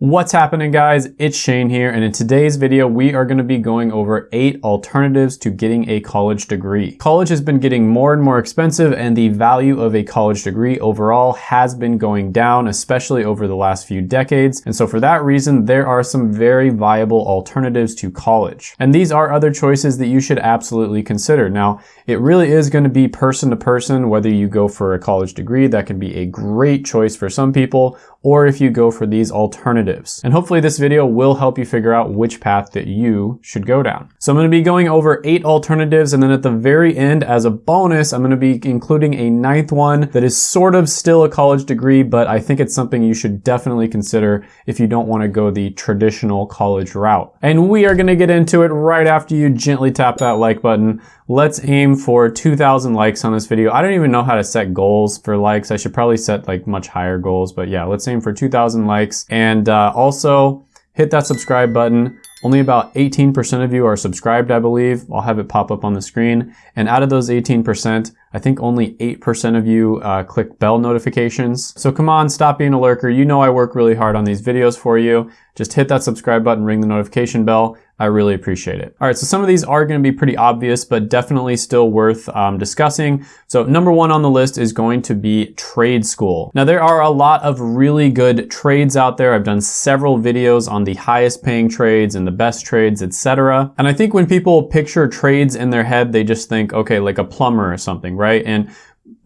What's happening guys? It's Shane here and in today's video we are going to be going over 8 alternatives to getting a college degree. College has been getting more and more expensive and the value of a college degree overall has been going down especially over the last few decades and so for that reason there are some very viable alternatives to college. And these are other choices that you should absolutely consider. Now it really is going to be person to person whether you go for a college degree that can be a great choice for some people or if you go for these alternatives. And hopefully this video will help you figure out which path that you should go down. So I'm gonna be going over eight alternatives and then at the very end as a bonus, I'm gonna be including a ninth one that is sort of still a college degree, but I think it's something you should definitely consider if you don't wanna go the traditional college route. And we are gonna get into it right after you gently tap that like button. Let's aim for 2,000 likes on this video. I don't even know how to set goals for likes. I should probably set like much higher goals, but yeah, let's aim for 2,000 likes. And uh, also hit that subscribe button. Only about 18% of you are subscribed, I believe. I'll have it pop up on the screen. And out of those 18%, I think only 8% of you uh, click bell notifications. So come on, stop being a lurker. You know I work really hard on these videos for you. Just hit that subscribe button, ring the notification bell. I really appreciate it. All right, so some of these are gonna be pretty obvious, but definitely still worth um, discussing. So number one on the list is going to be trade school. Now there are a lot of really good trades out there. I've done several videos on the highest paying trades and the best trades, etc. And I think when people picture trades in their head, they just think, okay, like a plumber or something, right? And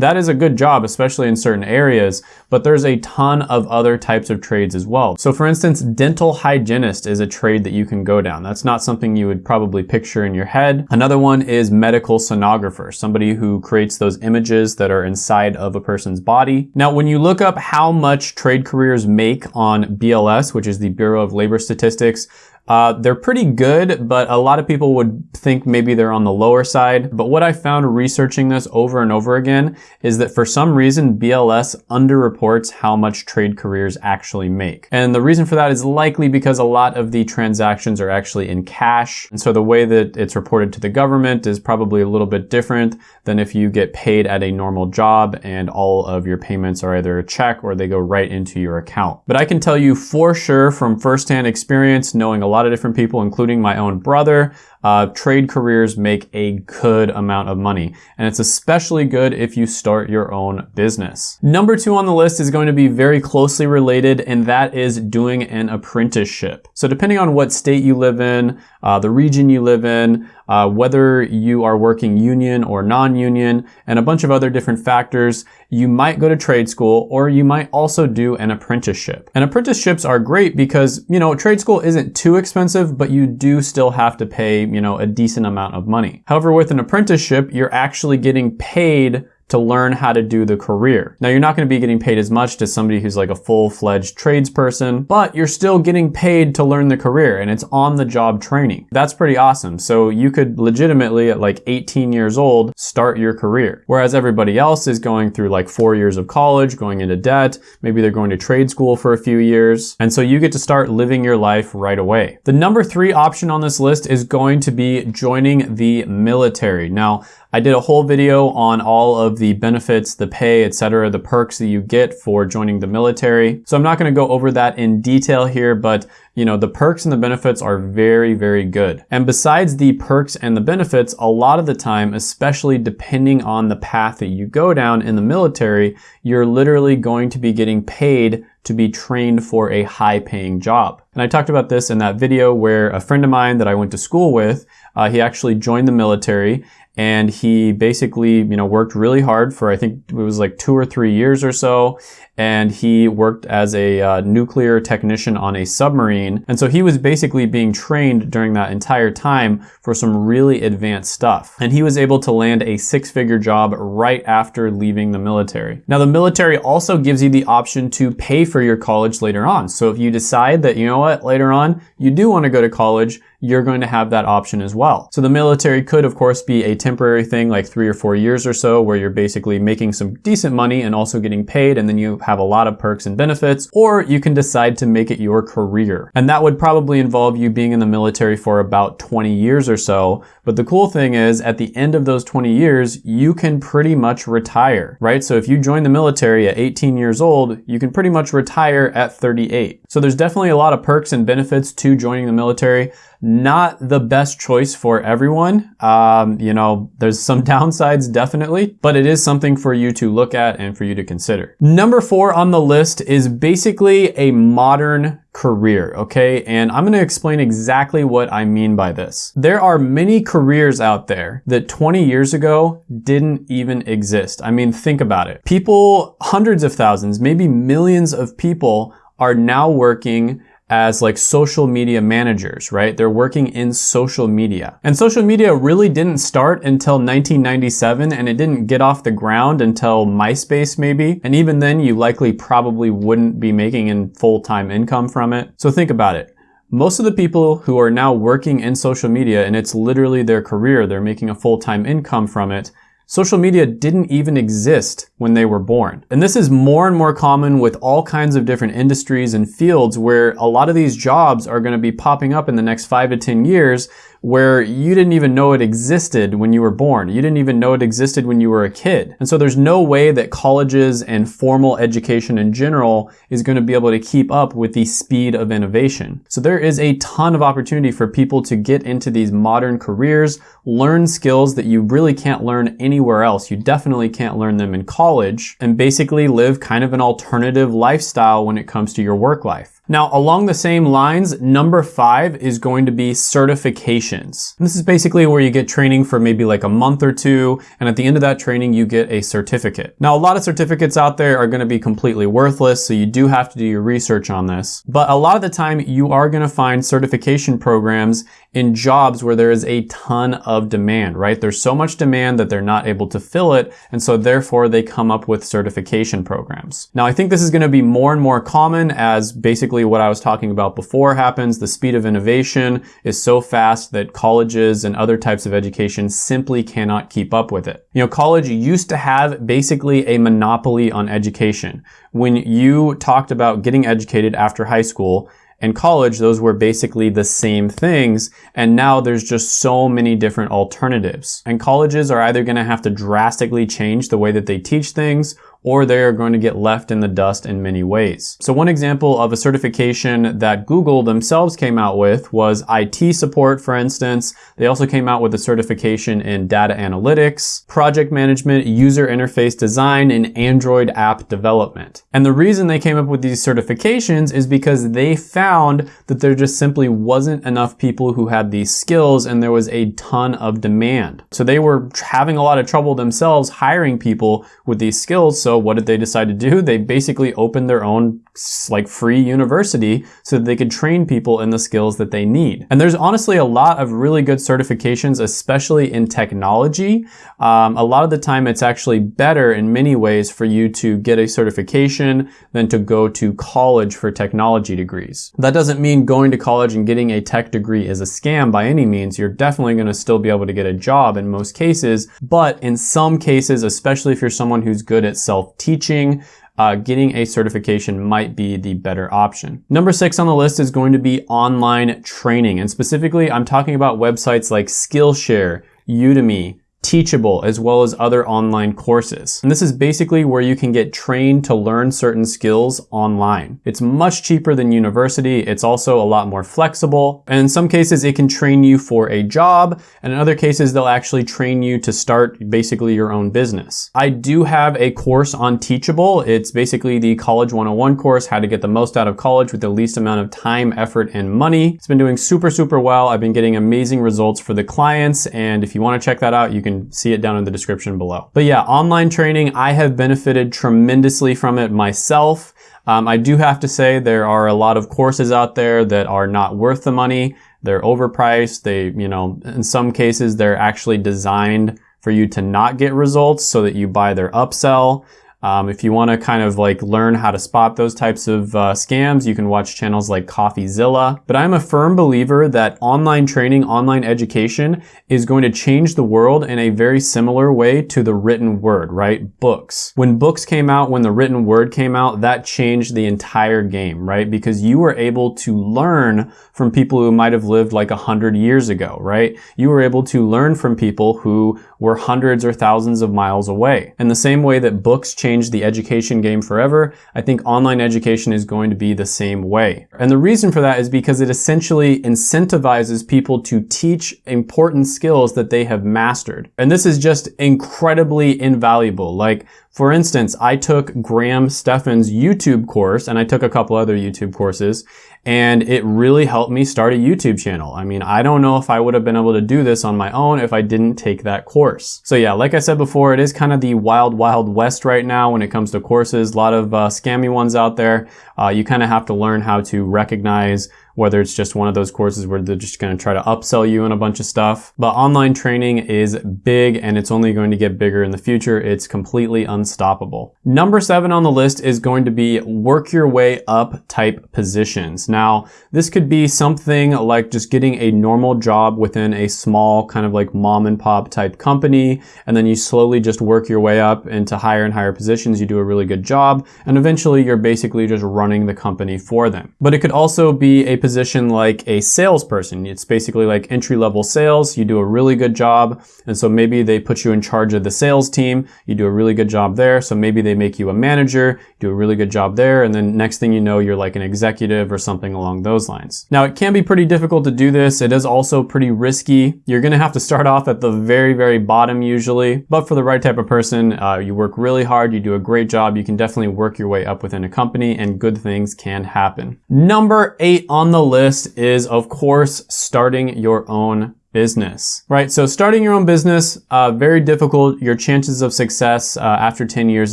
that is a good job, especially in certain areas, but there's a ton of other types of trades as well. So for instance, dental hygienist is a trade that you can go down. That's not something you would probably picture in your head. Another one is medical sonographer, somebody who creates those images that are inside of a person's body. Now, when you look up how much trade careers make on BLS, which is the Bureau of Labor Statistics, uh, they're pretty good, but a lot of people would think maybe they're on the lower side. But what I found researching this over and over again is that for some reason, BLS underreports how much trade careers actually make. And the reason for that is likely because a lot of the transactions are actually in cash. And so the way that it's reported to the government is probably a little bit different than if you get paid at a normal job and all of your payments are either a check or they go right into your account. But I can tell you for sure from firsthand experience, knowing a lot lot of different people, including my own brother, uh, trade careers make a good amount of money. And it's especially good if you start your own business. Number two on the list is going to be very closely related, and that is doing an apprenticeship. So depending on what state you live in, uh, the region you live in, uh, whether you are working union or non-union, and a bunch of other different factors, you might go to trade school or you might also do an apprenticeship. And apprenticeships are great because, you know, trade school isn't too expensive, but you do still have to pay you know, a decent amount of money. However, with an apprenticeship, you're actually getting paid to learn how to do the career. Now you're not gonna be getting paid as much as somebody who's like a full-fledged tradesperson, but you're still getting paid to learn the career and it's on the job training. That's pretty awesome. So you could legitimately at like 18 years old, start your career. Whereas everybody else is going through like four years of college, going into debt, maybe they're going to trade school for a few years. And so you get to start living your life right away. The number three option on this list is going to be joining the military. Now, I did a whole video on all of the benefits, the pay, etc., the perks that you get for joining the military. So I'm not going to go over that in detail here, but you know, the perks and the benefits are very, very good. And besides the perks and the benefits, a lot of the time, especially depending on the path that you go down in the military, you're literally going to be getting paid to be trained for a high paying job. And I talked about this in that video where a friend of mine that I went to school with, uh, he actually joined the military and he basically, you know, worked really hard for I think it was like two or three years or so, and he worked as a uh, nuclear technician on a submarine, and so he was basically being trained during that entire time for some really advanced stuff, and he was able to land a six-figure job right after leaving the military. Now, the military also gives you the option to pay for your college later on. So if you decide that you know what later on you do want to go to college, you're going to have that option as well. So the military could, of course, be a temporary thing, like three or four years or so, where you're basically making some decent money and also getting paid, and then you have a lot of perks and benefits, or you can decide to make it your career. And that would probably involve you being in the military for about 20 years or so. But the cool thing is, at the end of those 20 years, you can pretty much retire, right? So if you join the military at 18 years old, you can pretty much retire at 38. So there's definitely a lot of perks and benefits to joining the military not the best choice for everyone. Um, you know, there's some downsides definitely, but it is something for you to look at and for you to consider. Number four on the list is basically a modern career, okay? And I'm gonna explain exactly what I mean by this. There are many careers out there that 20 years ago didn't even exist. I mean, think about it. People, hundreds of thousands, maybe millions of people are now working as like social media managers, right? They're working in social media. And social media really didn't start until 1997 and it didn't get off the ground until MySpace maybe. And even then you likely probably wouldn't be making in full-time income from it. So think about it. Most of the people who are now working in social media and it's literally their career, they're making a full-time income from it, Social media didn't even exist when they were born. And this is more and more common with all kinds of different industries and fields where a lot of these jobs are going to be popping up in the next five to 10 years where you didn't even know it existed when you were born. You didn't even know it existed when you were a kid. And so there's no way that colleges and formal education in general is going to be able to keep up with the speed of innovation. So there is a ton of opportunity for people to get into these modern careers, learn skills that you really can't learn anywhere else. You definitely can't learn them in college and basically live kind of an alternative lifestyle when it comes to your work life. Now, along the same lines, number five is going to be certifications. And this is basically where you get training for maybe like a month or two, and at the end of that training, you get a certificate. Now, a lot of certificates out there are gonna be completely worthless, so you do have to do your research on this. But a lot of the time, you are gonna find certification programs in jobs where there is a ton of demand, right? There's so much demand that they're not able to fill it, and so therefore they come up with certification programs. Now, I think this is gonna be more and more common as basically basically what I was talking about before happens. The speed of innovation is so fast that colleges and other types of education simply cannot keep up with it. You know, college used to have basically a monopoly on education. When you talked about getting educated after high school, and college, those were basically the same things. And now there's just so many different alternatives. And colleges are either going to have to drastically change the way that they teach things or they are going to get left in the dust in many ways. So one example of a certification that Google themselves came out with was IT support, for instance. They also came out with a certification in data analytics, project management, user interface design, and Android app development. And the reason they came up with these certifications is because they found that there just simply wasn't enough people who had these skills and there was a ton of demand. So they were having a lot of trouble themselves hiring people with these skills. So what did they decide to do? They basically opened their own like free university so that they could train people in the skills that they need. And there's honestly a lot of really good certifications, especially in technology. Um, a lot of the time it's actually better in many ways for you to get a certification than to go to college for technology degrees. That doesn't mean going to college and getting a tech degree is a scam by any means. You're definitely going to still be able to get a job in most cases, but in some cases, especially if you're someone who's good at self self-teaching, uh, getting a certification might be the better option. Number six on the list is going to be online training. And specifically, I'm talking about websites like Skillshare, Udemy, Teachable, as well as other online courses. And this is basically where you can get trained to learn certain skills online. It's much cheaper than university. It's also a lot more flexible. And in some cases, it can train you for a job. And in other cases, they'll actually train you to start basically your own business. I do have a course on Teachable. It's basically the College 101 course, how to get the most out of college with the least amount of time, effort, and money. It's been doing super, super well. I've been getting amazing results for the clients. And if you want to check that out, you can can see it down in the description below. But yeah, online training, I have benefited tremendously from it myself. Um, I do have to say there are a lot of courses out there that are not worth the money. They're overpriced. They, you know, in some cases, they're actually designed for you to not get results so that you buy their upsell. Um, if you want to kind of like learn how to spot those types of uh, scams, you can watch channels like CoffeeZilla. But I'm a firm believer that online training, online education is going to change the world in a very similar way to the written word, right? Books. When books came out, when the written word came out, that changed the entire game, right? Because you were able to learn from people who might have lived like a hundred years ago, right? You were able to learn from people who were hundreds or thousands of miles away. In the same way that books changed the education game forever, I think online education is going to be the same way. And the reason for that is because it essentially incentivizes people to teach important skills that they have mastered. And this is just incredibly invaluable. Like, for instance, I took Graham Stephan's YouTube course and I took a couple other YouTube courses and it really helped me start a YouTube channel. I mean, I don't know if I would have been able to do this on my own if I didn't take that course. So yeah, like I said before, it is kind of the wild, wild west right now when it comes to courses. A lot of uh, scammy ones out there. Uh, you kind of have to learn how to recognize whether it's just one of those courses where they're just going to try to upsell you on a bunch of stuff. But online training is big and it's only going to get bigger in the future. It's completely unstoppable. Number seven on the list is going to be work your way up type positions. Now, this could be something like just getting a normal job within a small kind of like mom and pop type company. And then you slowly just work your way up into higher and higher positions. You do a really good job. And eventually you're basically just running the company for them. But it could also be a position like a salesperson. It's basically like entry level sales. You do a really good job. And so maybe they put you in charge of the sales team. You do a really good job there. So maybe they make you a manager, do a really good job there. And then next thing you know, you're like an executive or something along those lines. Now it can be pretty difficult to do this. It is also pretty risky. You're going to have to start off at the very, very bottom usually. But for the right type of person, uh, you work really hard. You do a great job. You can definitely work your way up within a company and good things can happen. Number eight on the the list is, of course, starting your own business, right? So starting your own business, uh, very difficult. Your chances of success uh, after 10 years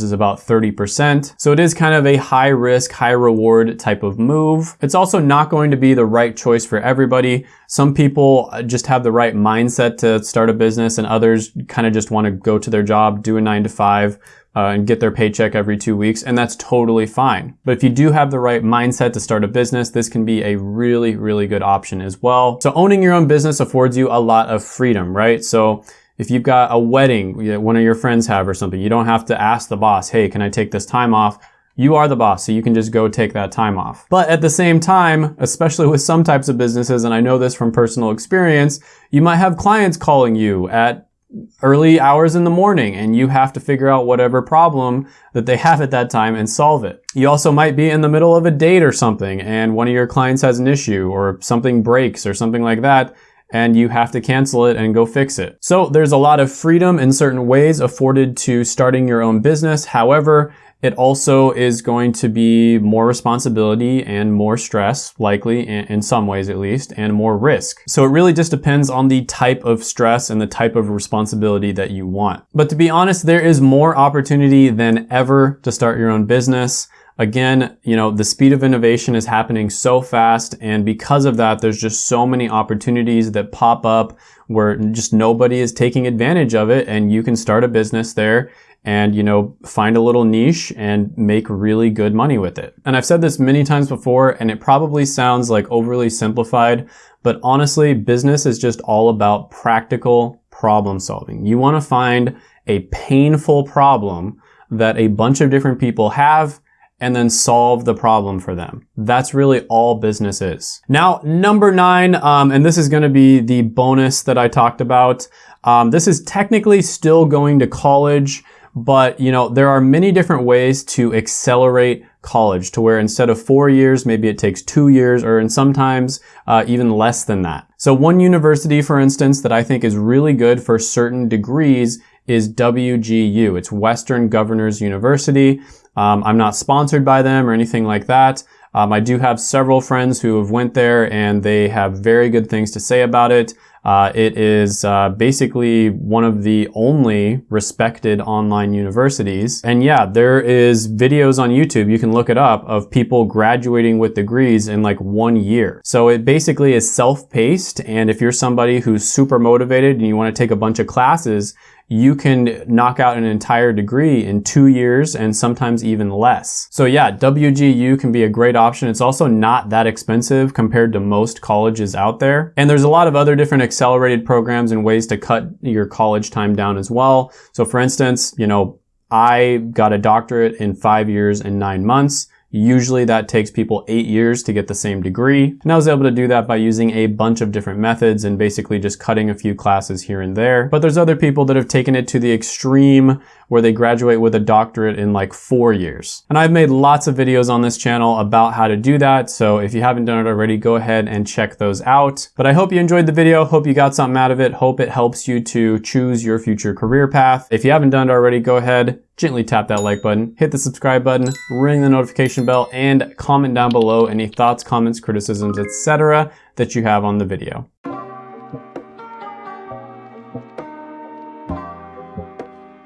is about 30%. So it is kind of a high risk, high reward type of move. It's also not going to be the right choice for everybody. Some people uh, just have the right mindset to start a business and others kind of just want to go to their job, do a nine to five, uh, and get their paycheck every two weeks, and that's totally fine. But if you do have the right mindset to start a business, this can be a really, really good option as well. So owning your own business affords you a lot of freedom, right? So if you've got a wedding that one of your friends have or something, you don't have to ask the boss, hey, can I take this time off? You are the boss, so you can just go take that time off. But at the same time, especially with some types of businesses, and I know this from personal experience, you might have clients calling you at early hours in the morning and you have to figure out whatever problem that they have at that time and solve it. You also might be in the middle of a date or something and one of your clients has an issue or something breaks or something like that and you have to cancel it and go fix it. So there's a lot of freedom in certain ways afforded to starting your own business. However, it also is going to be more responsibility and more stress, likely in some ways at least, and more risk. So it really just depends on the type of stress and the type of responsibility that you want. But to be honest, there is more opportunity than ever to start your own business. Again, you know, the speed of innovation is happening so fast. And because of that, there's just so many opportunities that pop up where just nobody is taking advantage of it. And you can start a business there and, you know, find a little niche and make really good money with it. And I've said this many times before, and it probably sounds like overly simplified, but honestly, business is just all about practical problem solving. You want to find a painful problem that a bunch of different people have and then solve the problem for them. That's really all business is. Now, number nine, um, and this is going to be the bonus that I talked about. Um, this is technically still going to college. But, you know, there are many different ways to accelerate college to where instead of four years, maybe it takes two years or in sometimes uh, even less than that. So one university, for instance, that I think is really good for certain degrees is WGU. It's Western Governors University. Um, I'm not sponsored by them or anything like that. Um, I do have several friends who have went there and they have very good things to say about it. Uh, it is uh, basically one of the only respected online universities. And yeah, there is videos on YouTube, you can look it up, of people graduating with degrees in like one year. So it basically is self-paced. And if you're somebody who's super motivated and you want to take a bunch of classes, you can knock out an entire degree in two years and sometimes even less. So yeah, WGU can be a great option. It's also not that expensive compared to most colleges out there. And there's a lot of other different accelerated programs and ways to cut your college time down as well. So for instance, you know, I got a doctorate in five years and nine months. Usually that takes people eight years to get the same degree. And I was able to do that by using a bunch of different methods and basically just cutting a few classes here and there. But there's other people that have taken it to the extreme where they graduate with a doctorate in like four years. And I've made lots of videos on this channel about how to do that. So if you haven't done it already, go ahead and check those out. But I hope you enjoyed the video. Hope you got something out of it. Hope it helps you to choose your future career path. If you haven't done it already, go ahead, gently tap that like button, hit the subscribe button, ring the notification bell, and comment down below any thoughts, comments, criticisms, etc. that you have on the video.